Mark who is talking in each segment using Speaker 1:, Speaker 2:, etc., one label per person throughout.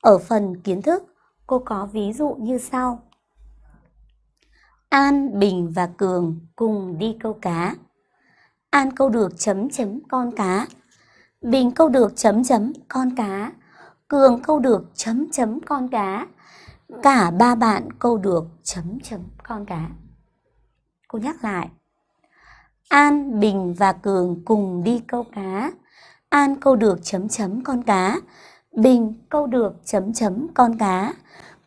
Speaker 1: Ở phần kiến thức, cô có ví dụ như sau. An, Bình và Cường cùng đi câu cá. An câu được chấm chấm con cá. Bình câu được chấm chấm con cá. Cường câu được chấm chấm con cá. Cả ba bạn câu được chấm chấm con cá. Cô nhắc lại. An, Bình và Cường cùng đi câu cá. An câu được chấm chấm con cá. Bình câu được chấm chấm con cá.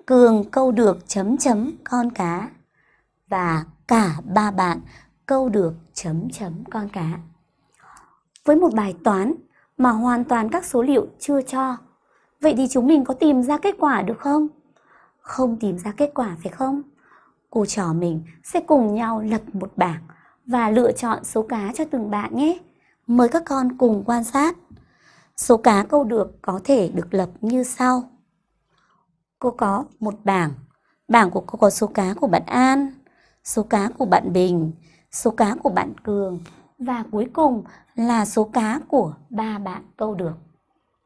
Speaker 1: Cường câu được chấm chấm con cá. Và cả ba bạn câu được chấm chấm con cá. Với một bài toán mà hoàn toàn các số liệu chưa cho, vậy thì chúng mình có tìm ra kết quả được không? Không tìm ra kết quả phải không? Cô trò mình sẽ cùng nhau lập một bảng và lựa chọn số cá cho từng bạn nhé. Mời các con cùng quan sát. Số cá câu được có thể được lập như sau. Cô có một bảng. Bảng của cô có số cá của bạn An, số cá của bạn Bình, số cá của bạn Cường và cuối cùng là số cá của ba bạn câu được.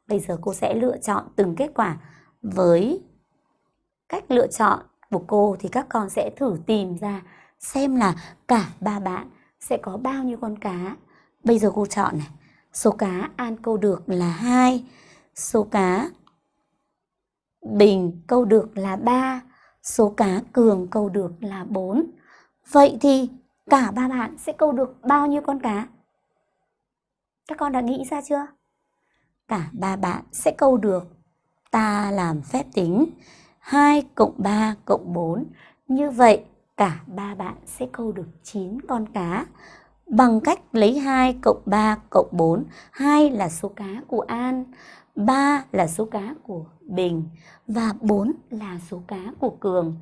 Speaker 1: Bây giờ cô sẽ lựa chọn từng kết quả với cách lựa chọn của cô thì các con sẽ thử tìm ra xem là cả ba bạn sẽ có bao nhiêu con cá. Bây giờ cô chọn này, số cá An câu được là 2, số cá Bình câu được là 3, số cá Cường câu được là 4. Vậy thì cả ba bạn sẽ câu được bao nhiêu con cá? Các con đã nghĩ ra chưa? Cả ba bạn sẽ câu được ta làm phép tính 2 cộng 3 cộng 4. Như vậy cả ba bạn sẽ câu được 9 con cá bằng cách lấy 2 cộng 3 cộng 4. 2 là số cá của An, 3 là số cá của Bình và 4 là số cá của Cường.